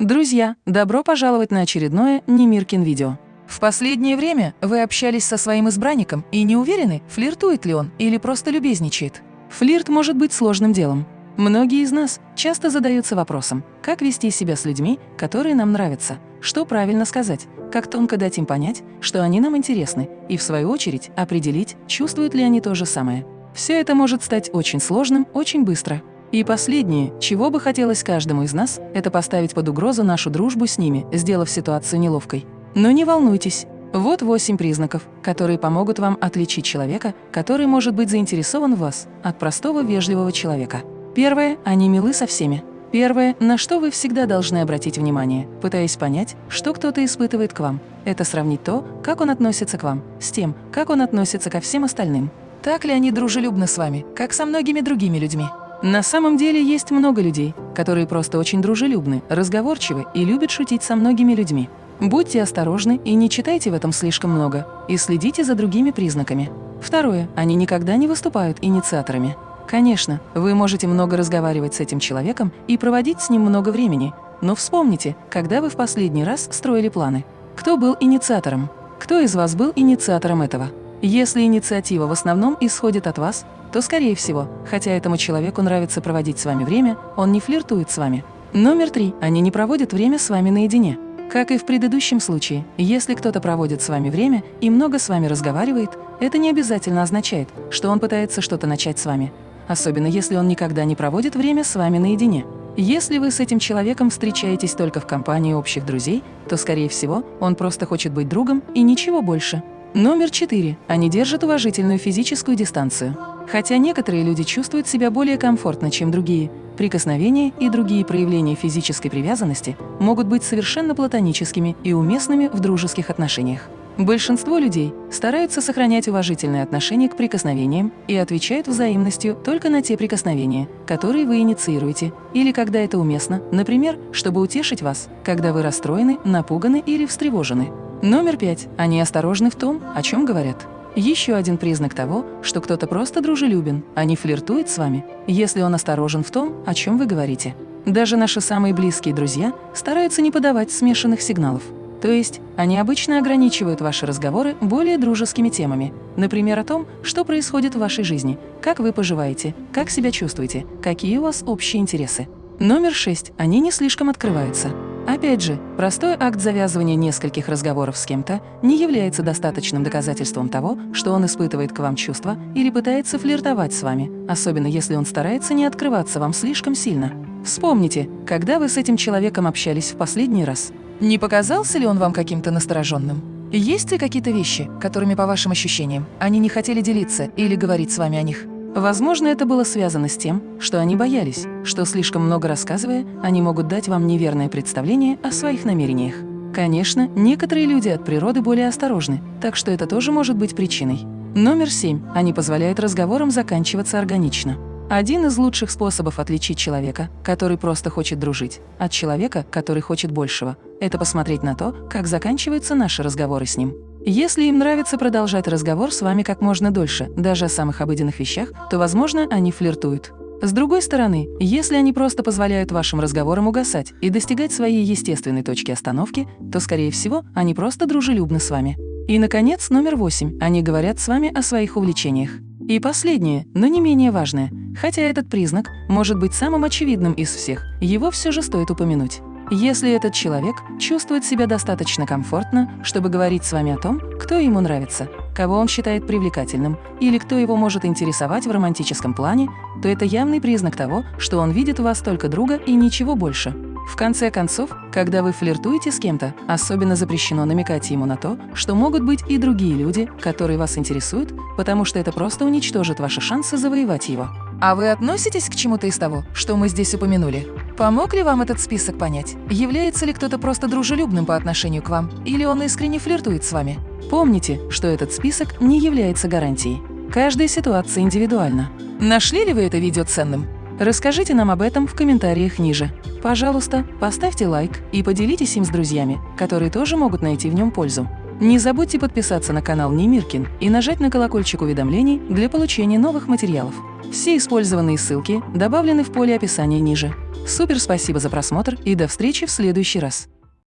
Друзья, добро пожаловать на очередное Немиркин видео. В последнее время вы общались со своим избранником и не уверены, флиртует ли он или просто любезничает. Флирт может быть сложным делом. Многие из нас часто задаются вопросом, как вести себя с людьми, которые нам нравятся, что правильно сказать, как тонко дать им понять, что они нам интересны, и в свою очередь определить, чувствуют ли они то же самое. Все это может стать очень сложным очень быстро. И последнее, чего бы хотелось каждому из нас, это поставить под угрозу нашу дружбу с ними, сделав ситуацию неловкой. Но не волнуйтесь. Вот восемь признаков, которые помогут вам отличить человека, который может быть заинтересован в вас, от простого вежливого человека. Первое – они милы со всеми. Первое, на что вы всегда должны обратить внимание, пытаясь понять, что кто-то испытывает к вам, это сравнить то, как он относится к вам, с тем, как он относится ко всем остальным. Так ли они дружелюбны с вами, как со многими другими людьми? На самом деле есть много людей, которые просто очень дружелюбны, разговорчивы и любят шутить со многими людьми. Будьте осторожны и не читайте в этом слишком много, и следите за другими признаками. Второе. Они никогда не выступают инициаторами. Конечно, вы можете много разговаривать с этим человеком и проводить с ним много времени, но вспомните, когда вы в последний раз строили планы. Кто был инициатором? Кто из вас был инициатором этого? Если инициатива в основном исходит от вас, то, скорее всего, хотя этому человеку нравится проводить с вами время, он не флиртует с вами. Номер три. Они не проводят время с вами наедине. Как и в предыдущем случае, если кто-то проводит с вами время и много с вами разговаривает, это не обязательно означает, что он пытается что-то начать с вами, особенно если он никогда не проводит время с вами наедине. Если вы с этим человеком встречаетесь только в компании общих друзей, то, скорее всего, он просто хочет быть другом и ничего больше. Номер четыре. Они держат уважительную физическую дистанцию. Хотя некоторые люди чувствуют себя более комфортно, чем другие, прикосновения и другие проявления физической привязанности могут быть совершенно платоническими и уместными в дружеских отношениях. Большинство людей стараются сохранять уважительное отношение к прикосновениям и отвечают взаимностью только на те прикосновения, которые вы инициируете, или когда это уместно, например, чтобы утешить вас, когда вы расстроены, напуганы или встревожены. Номер пять. Они осторожны в том, о чем говорят. Еще один признак того, что кто-то просто дружелюбен, а не флиртует с вами, если он осторожен в том, о чем вы говорите. Даже наши самые близкие друзья стараются не подавать смешанных сигналов. То есть они обычно ограничивают ваши разговоры более дружескими темами, например, о том, что происходит в вашей жизни, как вы поживаете, как себя чувствуете, какие у вас общие интересы. Номер шесть. Они не слишком открываются. Опять же, простой акт завязывания нескольких разговоров с кем-то не является достаточным доказательством того, что он испытывает к вам чувства или пытается флиртовать с вами, особенно если он старается не открываться вам слишком сильно. Вспомните, когда вы с этим человеком общались в последний раз. Не показался ли он вам каким-то настороженным? Есть ли какие-то вещи, которыми, по вашим ощущениям, они не хотели делиться или говорить с вами о них? Возможно, это было связано с тем, что они боялись, что слишком много рассказывая, они могут дать вам неверное представление о своих намерениях. Конечно, некоторые люди от природы более осторожны, так что это тоже может быть причиной. Номер семь. Они позволяют разговорам заканчиваться органично. Один из лучших способов отличить человека, который просто хочет дружить, от человека, который хочет большего, это посмотреть на то, как заканчиваются наши разговоры с ним. Если им нравится продолжать разговор с вами как можно дольше, даже о самых обыденных вещах, то, возможно, они флиртуют. С другой стороны, если они просто позволяют вашим разговорам угасать и достигать своей естественной точки остановки, то, скорее всего, они просто дружелюбны с вами. И, наконец, номер восемь. Они говорят с вами о своих увлечениях. И последнее, но не менее важное, хотя этот признак может быть самым очевидным из всех, его все же стоит упомянуть. Если этот человек чувствует себя достаточно комфортно, чтобы говорить с вами о том, кто ему нравится, кого он считает привлекательным или кто его может интересовать в романтическом плане, то это явный признак того, что он видит в вас только друга и ничего больше. В конце концов, когда вы флиртуете с кем-то, особенно запрещено намекать ему на то, что могут быть и другие люди, которые вас интересуют, потому что это просто уничтожит ваши шансы завоевать его. А вы относитесь к чему-то из того, что мы здесь упомянули? Помог ли вам этот список понять, является ли кто-то просто дружелюбным по отношению к вам, или он искренне флиртует с вами? Помните, что этот список не является гарантией. Каждая ситуация индивидуальна. Нашли ли вы это видео ценным? Расскажите нам об этом в комментариях ниже. Пожалуйста, поставьте лайк и поделитесь им с друзьями, которые тоже могут найти в нем пользу. Не забудьте подписаться на канал Немиркин и нажать на колокольчик уведомлений для получения новых материалов. Все использованные ссылки добавлены в поле описания ниже. Супер спасибо за просмотр и до встречи в следующий раз.